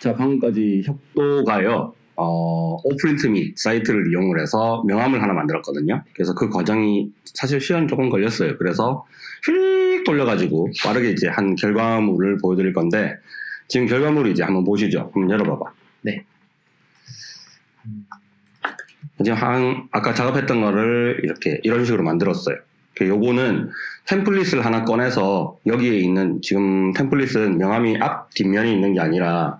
자, 방금까지 협도가요. 어, 오프린트 및 사이트를 이용을 해서 명함을 하나 만들었거든요. 그래서 그 과정이 사실 시간이 조금 걸렸어요. 그래서 휙 돌려가지고 빠르게 이제 한 결과물을 보여드릴 건데 지금 결과물을 이제 한번 보시죠. 한번 열어봐봐. 네. 지금 한 아까 작업했던 거를 이렇게 이런 식으로 만들었어요. 그 요거는 템플릿을 하나 꺼내서 여기에 있는 지금 템플릿은 명함이 앞 뒷면이 있는 게 아니라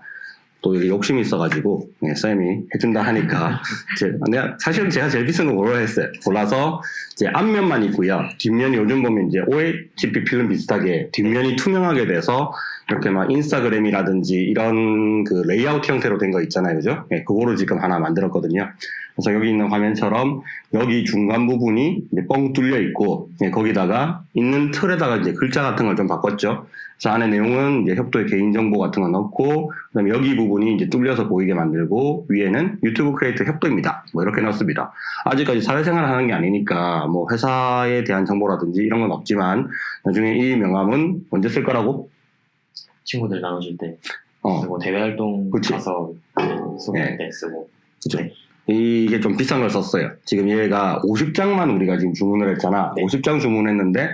또 이게 욕심이 있어가지고 네, 쌤이 해준다 하니까 제, 내가 사실은 제가 제일 비싼 거 골라 했어요. 골라서 이제 앞면만 있고요. 뒷면이 요즘 보면 이제 OHP 필름 비슷하게 뒷면이 투명하게 돼서 이렇게 막 인스타그램이라든지 이런 그 레이아웃 형태로 된 거 있잖아요, 그죠? 네, 그거로 지금 하나 만들었거든요. 그래서 여기 있는 화면처럼 여기 중간 부분이 뻥 뚫려 있고 네, 거기다가 있는 틀에다가 이제 글자 같은 걸 좀 바꿨죠. 그래서 안에 내용은 이제 협도의 개인정보 같은 거 넣고 그다음에 여기 부분이 이제 뚫려서 보이게 만들고 위에는 유튜브 크리에이터 협도입니다. 뭐 이렇게 넣습니다. 아직까지 사회생활 하는 게 아니니까 뭐 회사에 대한 정보라든지 이런 건 없지만 나중에 이 명함은 언제 쓸 거라고? 친구들 나눠줄 때 어, 그리고 대외 활동 그치. 가서 소개할 네. 때 쓰고 그죠. 네. 이게 좀 비싼 걸 썼어요. 지금 얘가 50장만 우리가 지금 주문을 했잖아. 네. 50장 주문했는데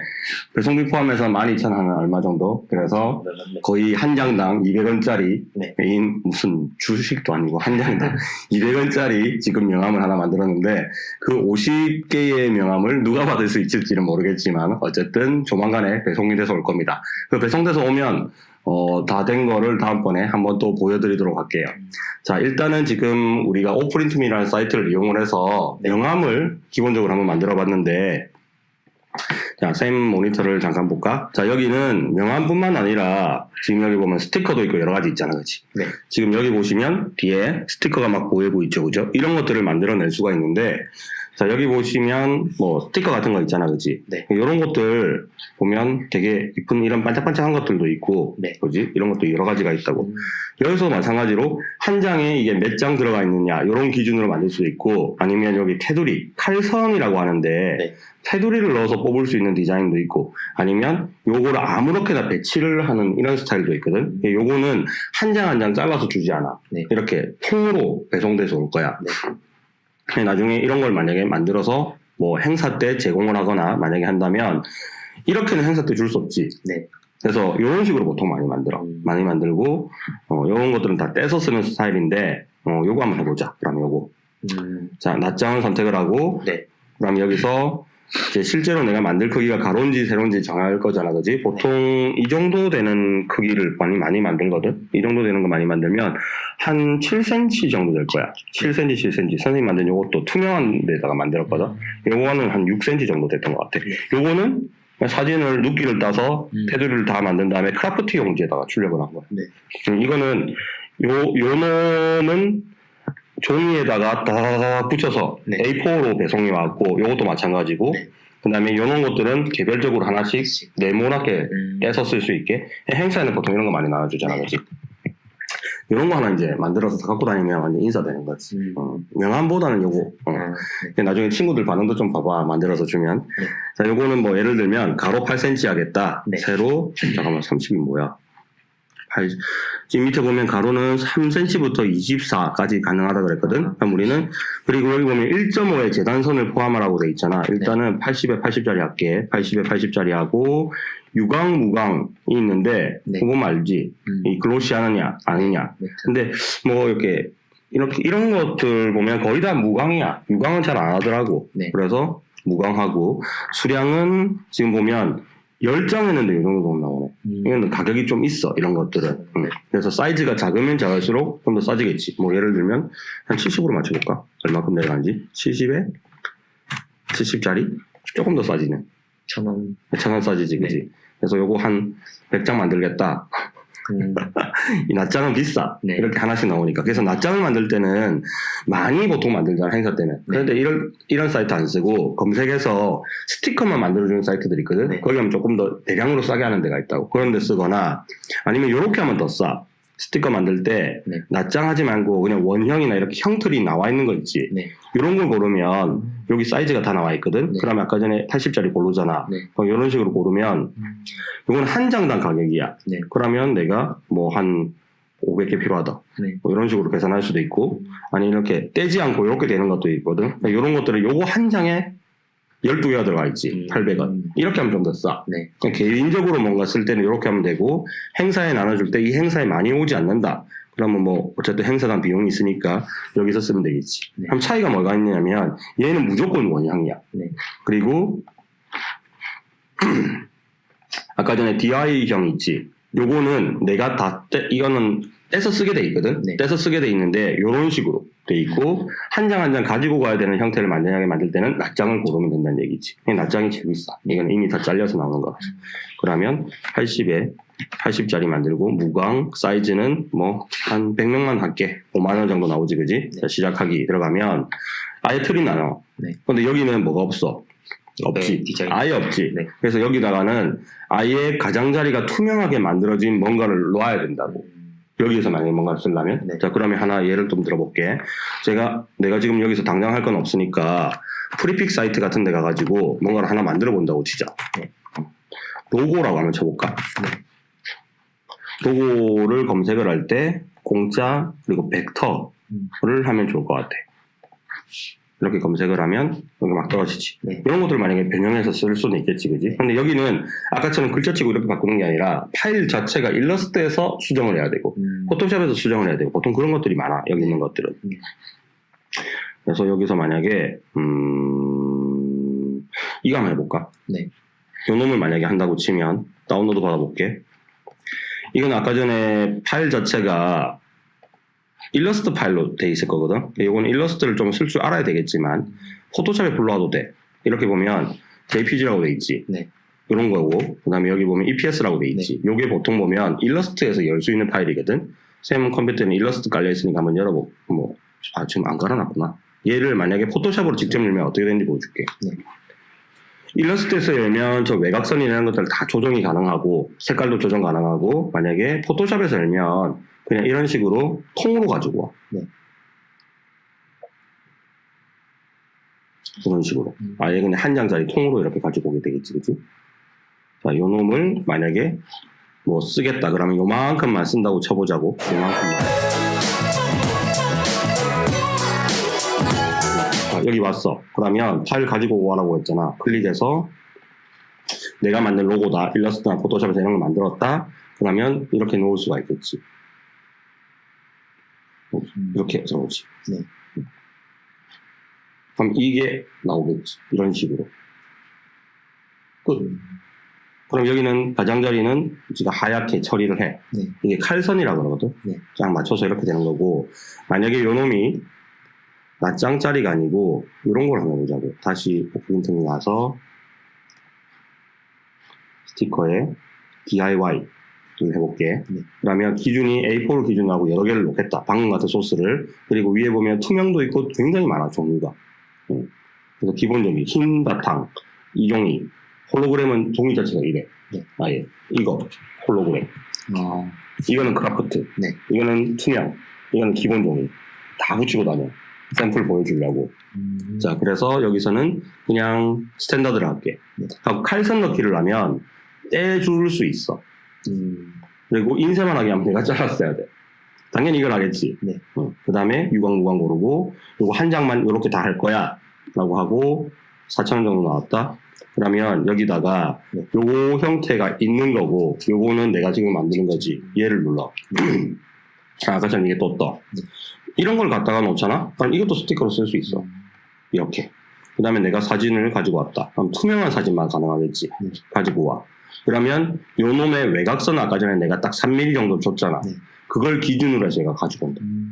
배송비 포함해서 12,000원 얼마 정도. 그래서 네. 거의 한 장당 200원짜리 네. 메인 무슨 주식도 아니고 한 장당 200원짜리 지금 명함을 하나 만들었는데 그 50개의 명함을 누가 받을 수 있을지는 모르겠지만 어쨌든 조만간에 배송이 돼서 올 겁니다. 그 배송돼서 오면 어, 다 된 거를 다음번에 한번 또 보여드리도록 할게요. 자, 일단은 지금 우리가 오프린트미라는 사이트를 이용을 해서 네. 명함을 기본적으로 한번 만들어 봤는데 자, 샘 모니터를 잠깐 볼까? 자, 여기는 명함뿐만 아니라 지금 여기 보면 스티커도 있고 여러 가지 있잖아, 그치? 네. 지금 여기 보시면 뒤에 스티커가 막 보이고 있죠, 그죠? 이런 것들을 만들어낼 수가 있는데 자, 여기 보시면 뭐 스티커 같은 거 있잖아, 그치? 네. 이런 것들 보면 되게 이쁜 이런 반짝반짝한 것들도 있고, 네. 그지? 이런 것도 여러 가지가 있다고. 음, 여기서 마찬가지로 한 장에 이게 몇 장 들어가 있느냐 이런 기준으로 만들 수 있고 아니면 여기 테두리 칼선이라고 하는데 네. 테두리를 넣어서 뽑을 수 있는 디자인도 있고 아니면 요거를 아무렇게나 배치를 하는 이런 스타일도 있거든 요거는 한 장 한장 잘라서 주지 않아 네. 이렇게 통으로 배송돼서 올 거야 네. 나중에 이런 걸 만약에 만들어서 뭐 행사 때 제공을 하거나 만약에 한다면 이렇게는 행사 때 줄 수 없지 네. 그래서 이런 식으로 보통 많이 만들어. 음. 많이 만들고, 어, 이런 것들은 다 떼서 쓰는 스타일인데, 어, 요거 한번 해보자. 그럼 요거. 음, 자, 낱장을 선택을 하고, 네. 그럼 여기서, 이제 실제로 내가 만들 크기가 가로인지 세로인지 정할 거잖아, 그지? 보통 이 정도 되는 크기를 많이, 많이 만들거든? 이 정도 되는 거 많이 만들면, 한 7cm 정도 될 거야. 7cm, 7cm. 선생님 만든 요것도 투명한 데다가 만들었거든? 요거는 한 6cm 정도 됐던 것 같아. 요거는 사진을 눕기를 따서 음. 테두리를 다 만든 다음에 크라프트 용지에다가 출력을 한 거야. 네. 음, 이거는 요, 요 놈은 종이에다가 다 붙여서 네. A4로 배송이 왔고 요것도 마찬가지고 네. 그 다음에 요런 것들은 개별적으로 하나씩 네모나게 음, 떼서 쓸 수 있게 행사에는 보통 이런 거 많이 나눠주잖아 네. 그지 이런 거 하나 이제 만들어서 다 갖고 다니면 완전 인사되는 거지 음. 어, 명함보다는 요거 어. 아, 네. 나중에 친구들 반응도 좀 봐봐 만들어서 주면 네. 자 요거는 뭐 예를 들면 가로 8cm 하겠다 네. 세로 잠깐만 30이 뭐야 8, 지금 밑에 보면 가로는 3cm부터 24까지 가능하다 그랬거든 그럼 우리는 그리고 여기 보면 1.5의 재단선을 포함하라고 돼 있잖아 일단은 80에 80짜리 할게 80에 80짜리 하고 유광 무광이 있는데 네. 그거 알지 음, 이 글로시 하느냐 아니냐 네. 근데 뭐 이렇게 이렇게 이런 것들 보면 거의 다 무광이야. 유광은 잘 안 하더라고. 네. 그래서 무광하고 수량은 지금 보면 10장 했는데 이 정도 나오네. 음, 이건 가격이 좀 있어. 이런 것들은. 응. 그래서 사이즈가 작으면 작을수록 좀 더 싸지겠지. 뭐 예를 들면 한 70으로 맞춰볼까? 얼마큼 내려간지? 70에 70짜리? 조금 더 싸지네. 천원 천원 싸지지, 그지? 그래서 요거 한 100장 만들겠다. 음, 이 낱장은 비싸. 네. 이렇게 하나씩 나오니까. 그래서 낱장을 만들 때는 많이 보통 만들잖아, 행사 때는. 그런데 이런, 이런 사이트 안 쓰고 검색해서 스티커만 만들어주는 사이트들이 있거든. 네. 거기 하면 조금 더 대량으로 싸게 하는 데가 있다고. 그런 데 쓰거나 아니면 이렇게 하면 더 싸. 스티커 만들 때 네. 낱장하지 말고 그냥 원형이나 이렇게 형틀이 나와 있는 거 있지. 네. 이런 걸 고르면 여기 사이즈가 다 나와 있거든. 네. 그러면 아까 전에 80짜리 고르잖아. 네. 그럼 이런 식으로 고르면 음, 이건 한 장당 가격이야. 네. 그러면 내가 뭐 한 500개 필요하다. 네. 뭐 이런 식으로 계산할 수도 있고, 아니 이렇게 떼지 않고 이렇게 되는 것도 있거든. 이런 것들을 요거 한 장에 12개가 들어가 있지. 음. 800원. 이렇게 하면 좀 더 싸. 네. 개인적으로 뭔가 쓸 때는 이렇게 하면 되고, 행사에 나눠줄 때 이 행사에 많이 오지 않는다. 그러면 뭐, 어쨌든 행사단 비용이 있으니까 여기서 쓰면 되겠지. 네. 그럼 차이가 뭐가 있냐면, 얘는 무조건 원형이야. 네. 그리고, 아까 전에 DI형 있지. 요거는 내가 다, 떼, 이거는 떼서 쓰게 돼 있거든. 네. 떼서 쓰게 돼 있는데, 요런 식으로 돼 있고, 한 장 한 장 가지고 가야 되는 형태를 만약에 만들 때는 낱장을 고르면 된다는 얘기지. 낱장이 제일 비싸. 이건 이미 다 잘려서 나오는 거라서. 그러면 80에 80짜리 만들고, 무광, 사이즈는 뭐, 한 100명만 할게. 5만 원 정도 나오지, 그지? 네. 자, 시작하기 들어가면, 아예 틀이 나눠. 네. 근데 여기는 뭐가 없어? 없지. 네. 아예 없지. 네. 그래서 여기다가는 아예 가장자리가 투명하게 만들어진 뭔가를 놓아야 된다고. 음, 여기에서 만약에 뭔가를 쓰려면. 네. 자, 그러면 하나 예를 좀 들어볼게. 제가, 내가 지금 여기서 당장 할 건 없으니까 Freepik 사이트 같은 데 가가지고 뭔가를 하나 만들어 본다고 치자. 네. 로고라고 한번 쳐볼까? 로고를 검색을 할 때 공짜 그리고 벡터를 음. 하면 좋을 것 같아. 이렇게 검색을 하면 여기 막 떨어지지. 네. 이런 것들 만약에 변형해서 쓸 수는 있겠지, 그지? 근데 여기는 아까처럼 글자치고 이렇게 바꾸는 게 아니라 파일 자체가 일러스트에서 수정을 해야 되고 음, 포토샵에서 수정을 해야 되고 보통 그런 것들이 많아 여기 있는 것들은. 음. 그래서 여기서 만약에 음 이거 한번 해볼까? 네. 요 놈을 만약에 한다고 치면 다운로드 받아볼게. 이건 아까 전에 파일 자체가 일러스트 파일로 돼 있을 거거든. 이거는 일러스트를 좀 쓸 줄 알아야 되겠지만 포토샵에 불러와도 돼. 이렇게 보면 JPG라고 돼 있지. 네. 이런 거고 그 다음에 여기 보면 EPS라고 돼 있지. 요게 보통 보면 일러스트에서 열 수 있는 파일이거든. 샘 컴퓨터에는 일러스트 깔려 있으니까 한번 열어보. 뭐, 아 지금 안 깔아놨구나. 얘를 만약에 포토샵으로 직접 열면 어떻게 되는지 보여줄게. 네. 일러스트에서 열면 저 외곽선이라는 것들 다 조정이 가능하고 색깔도 조정 가능하고 만약에 포토샵에서 열면 그냥 이런 식으로 통으로 가지고 와. 네. 이런 식으로. 음. 아예 그냥 한 장짜리 통으로 이렇게 가지고 오게 되겠지, 그치? 자, 요 놈을 만약에 뭐 쓰겠다 그러면 요만큼만 쓴다고 쳐보자고. 요만큼만. 자, 여기 왔어. 그러면 파일 가지고 오라고 했잖아. 클릭해서 내가 만든 로고다. 일러스트나 포토샵에서 이런 걸 만들었다. 그러면 이렇게 놓을 수가 있겠지. 음, 이렇게 해서 오지. 네. 그럼 이게 나오겠지. 이런 식으로. 끝. 음, 그럼 여기는 가장자리는 우리가 하얗게 처리를 해. 네. 이게 칼선이라 그러거든. 네. 쫙 맞춰서 이렇게 되는 거고 만약에 요 놈이 낱장짜리가 아니고 이런 걸 한번 보자고. 다시 오프닝 와서 스티커에 DIY 를 해볼게. 네. 그러면 기준이 A4를 기준으로 하고 여러 개를 놓겠다. 방금 같은 소스를. 그리고 위에 보면 투명도 있고 굉장히 많아, 종류가. 음. 그래서 기본적인 흰 바탕, 이 종이. 홀로그램은 종이 자체가 이래. 네. 아예. 이거, 홀로그램. 아, 이거는 kraft. 네. 이거는 투명. 이거는 기본 종이. 다 붙이고 다녀. 샘플 보여주려고. 음, 자, 그래서 여기서는 그냥 standard를 할게. 네. 칼선 넣기를 하면 떼줄 수 있어. 음, 그리고 인쇄만 하게 하면 내가 잘랐어야 돼. 당연히 이걸 하겠지. 네. 그 다음에 유광, 무광 고르고, 요거 한 장만 이렇게 다 할 거야. 라고 하고, 4,000원 정도 나왔다. 그러면 여기다가 네. 요거 형태가 있는 거고, 요거는 내가 지금 만드는 거지. 얘를 눌러. 자, 아까처럼 이게 또 떠. 네. 이런 걸 갖다가 놓잖아? 그럼 이것도 스티커로 쓸 수 있어. 이렇게. 그 다음에 내가 사진을 가지고 왔다. 그럼 투명한 사진만 가능하겠지. 네. 가지고 와. 그러면 요 놈의 외곽선 아까 전에 내가 딱 3mm 정도 줬잖아. 네. 그걸 기준으로 해서 얘가 가지고 온다. 음,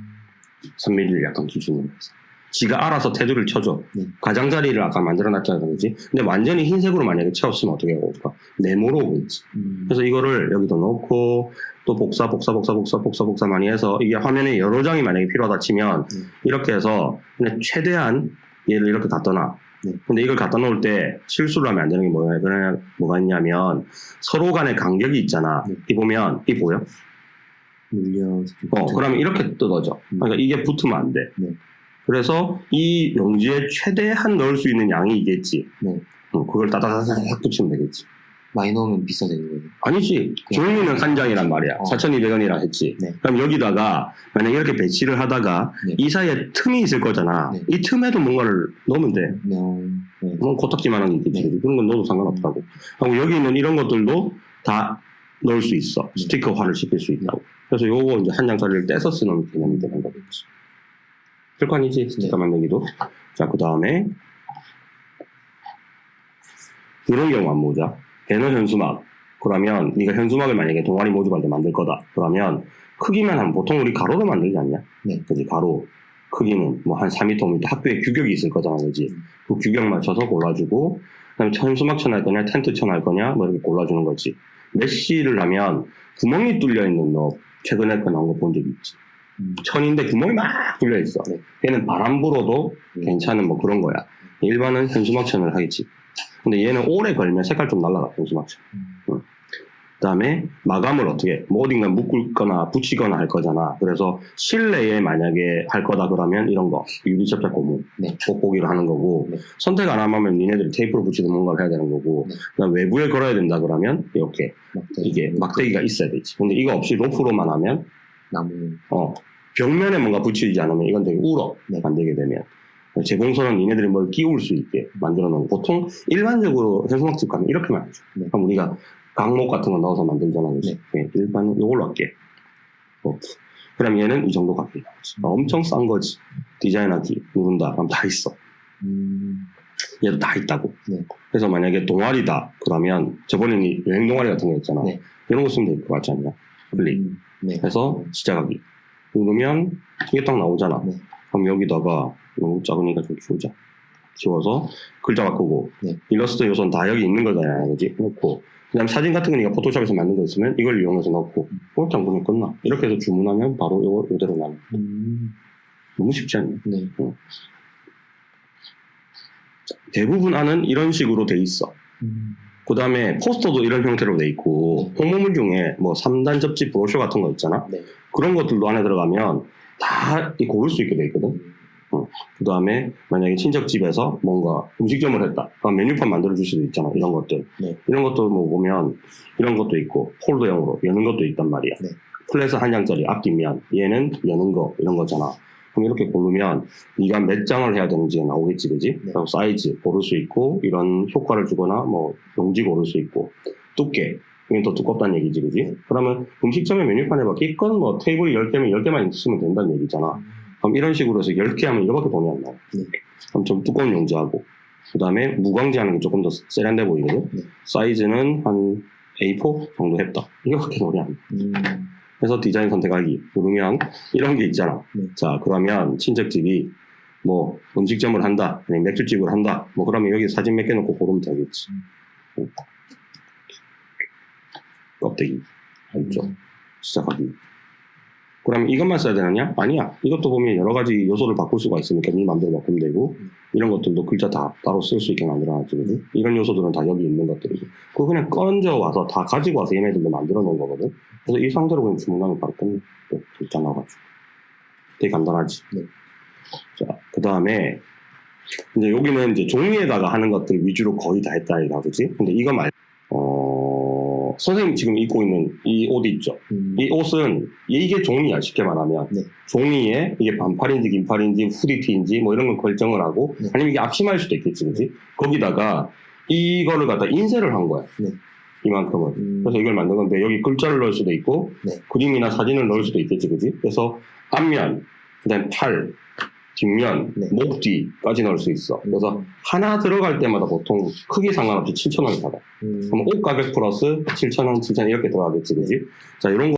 3mm를 약간 기준으로 해서. 지가 알아서 테두리를 쳐줘. 네. 가장자리를 아까 만들어놨잖아. 그러지? 근데 완전히 흰색으로 만약에 채웠으면 어떻게 해볼까? 네모로 오겠지. 음, 그래서 이거를 여기도 넣고 또 복사 복사 복사 복사 복사 복사 많이 해서 이게 화면에 여러 장이 만약에 필요하다 치면 네. 이렇게 해서 그냥 최대한 얘를 이렇게 놔. 네. 근데 이걸 갖다 놓을 때 실수를 하면 안 되는 게 뭐야? 그냥 뭐가 있냐면 서로 간의 간격이 있잖아. 네. 이 보면 이 보여? 밀려. 어, 그러면 이렇게 뜯어져. 음. 그러니까 이게 붙으면 안 돼. 네. 그래서 이 용지에 최대한 넣을 수 있는 양이 있겠지. 네. 어, 그걸 따다다닥 붙이면 되겠지. 많이 넣으면 비싸지는 거예요. 아니지. 종이는 한 장이란 말이야. 어. 4,200원이라 했지. 네. 그럼 여기다가 만약 이렇게 배치를 하다가 네. 이 사이에 틈이 있을 거잖아. 네. 이 틈에도 뭔가를 넣으면 돼. 네. 네. 그건 코딱지만한 게 있겠지. 네. 그런 건 넣어도 상관없다고. 하고 여기 있는 이런 것들도 다 넣을 수 있어. 네. 스티커화를 시킬 수 있다고. 그래서 요거 이제 한 장짜리를 떼서 쓰는 개념이 되는 거겠지. 아니지? 스티커 만들기도. 자, 그 다음에 이런 경우 안 보자. 배너 현수막. 그러면 네가 현수막을 만약에 동아리 모집할 때 만들 거다. 그러면 크기만 하면 보통 우리 가로로 만들지 않냐? 네. 그지 가로. 크기는 뭐 한 4m, 5m 학교에 규격이 있을 거잖아, 그지? 그 규격 맞춰서 골라주고, 그 다음에 현수막 쳐할 거냐, 텐트 쳐할 거냐, 뭐 이렇게 골라주는 거지. 메쉬를 하면 구멍이 뚫려 있는 너 최근에 거 나온 거 본 적 있지? 음. 천인데 구멍이 막 뚫려 있어. 네. 얘는 바람 불어도 네. 괜찮은 뭐 그런 거야. 일반은 현수막 천을 하겠지. 근데 얘는 오래 걸면 색깔 좀 날라가, 천. 음. 그 다음에 마감을 어떻게, 뭐 어딘가 묶거나 붙이거나 할 거잖아. 그래서 실내에 만약에 할 거다 그러면 이런 거, 유리 접착 고무, 네. 돋보기를 하는 거고, 네. 선택 안 하면 니네들이 테이프로 붙이는 뭔가를 해야 되는 거고, 네. 그다음 외부에 걸어야 된다 그러면 이렇게 막대기. 이게 막대기가 있어야 되지. 근데 이거 없이 로프로만 하면, 나무. 어, 벽면에 뭔가 붙이지 않으면 이건 되게 울어. 네. 만들게 되면. 재봉선은 니네들이 뭘 끼울 수 있게 만들어 놓은 거. 보통 일반적으로 현수막집 가면 이렇게만 하죠. 네. 그럼 우리가 강목 같은 거 넣어서 만들잖아. 그지? 네. 일반은 이걸로 할게. 어. 그럼 얘는 이 정도 나오지. 어, 엄청 싼 거지. 디자인하기 누른다. 그럼 다 있어. 음. 얘도 다 있다고. 네. 그래서 만약에 동아리다. 그러면 저번에 니 여행 동아리 같은 거 있잖아. 네. 이런 거 쓰면 될 것 같지 않냐? 클릭. 음. 네. 해서 시작하기. 누르면 이게 딱 나오잖아. 네. 그럼 여기다가 너무 작으니까 좀 키우자. 키워서 글자 바꾸고 네. 일러스트 요소는 다 여기 있는 거잖아. 그지? 넣고 그다음 사진 같은 거 네가 포토샵에서 만든 거 있으면 이걸 이용해서 넣고 그렇게 안 보면 끝나. 이렇게 해서 주문하면 바로 이거 이대로 나는. 음. 너무 쉽지 않냐? 네. 대부분 안은 이런 식으로 돼 있어. 음. 그 다음에 포스터도 이런 형태로 돼 있고 홍보물 중에 뭐 3단 접지 브로셔 같은 거 있잖아. 네. 그런 것들도 안에 들어가면 다이 고를 수 있게 돼 있거든. 그 다음에 만약에 친척 집에서 뭔가 음식점을 했다. 그럼 메뉴판 만들어 줄 수도 있잖아. 이런 것들. 네. 이런 것도 뭐 보면 이런 것도 있고 폴더형으로 여는 것도 있단 말이야. 네. flat을 한 장짜리 앞뒷면 얘는 여는 거 이런 거잖아. 그럼 이렇게 고르면 네가 몇 장을 해야 되는지가 나오겠지, 그지? 네. 사이즈 고를 수 있고 이런 효과를 주거나 뭐 용지 고를 수 있고 두께 이건 더 두껍다는 얘기지, 그지? 네. 그러면 음식점의 메뉴판에 막 기껏 뭐 테이블이 10개면 10개만 있으면 된다는 얘기잖아. 그럼 이런 식으로 해서 10개 하면 이거밖에 돈이 안 나와. 네. 그럼 좀 두꺼운 용지하고. 그 다음에 무광지 하는 게 조금 더 세련돼 보이거든. 네. 사이즈는 한 A4 정도 했다. 이거밖에 돈이 안 나. 음. 그래서 디자인 선택하기 누르면 이런 게 있잖아. 네. 자, 그러면 친척집이 뭐 음식점을 한다, 아니면 맥주집을 한다, 뭐 그러면 여기 사진 몇개 넣고 고르면 되겠지. 응. 껍데기 알죠? 시작하기. 그러면 이것만 써야 되느냐? 아니야. 이것도 보면 여러 가지 요소를 바꿀 수가 있으니까 네 마음대로 바꾸면 되고 음. 이런 것들도 글자 다 따로 쓸 수 있게 만들어놨지. 그지? 이런 요소들은 다 여기 있는 것들이고 그거 그냥 건져 와서 다 가지고 와서 얘네들도 만들어 놓은 거거든. 그래서 이 상태로 그냥 주문하면 바로. 또 글자 나와가지고. 되게 간단하지. 네. 자, 그 다음에 이제 여기는 이제 종이에다가 하는 것들 위주로 거의 다 했다 이가 그지? 근데 이거 말 어, 선생님 지금 입고 있는 이옷 있죠? 음. 이 옷은 이게 종이야 쉽게 말하면 네. 종이에 이게 반팔인지 긴팔인지 후디티인지 뭐 이런 걸 결정을 하고 네. 아니면 이게 앞치마일 수도 있겠지 그지 거기다가 이거를 갖다 인쇄를 한 거야 네. 이만큼은 음. 그래서 이걸 만든 건데 여기 글자를 넣을 수도 있고 네. 그림이나 사진을 넣을 수도 있겠지 그지 그래서 앞면 그다음 팔 뒷면 네. 목 뒤까지 넣을 수 있어 그래서 음. 하나 들어갈 때마다 보통 크기 상관없이 7,000원이 받아 음. 그럼 옷 가격 플러스 7,000원, 7,000원 이렇게 들어가겠지, 그지? 자, 이런 거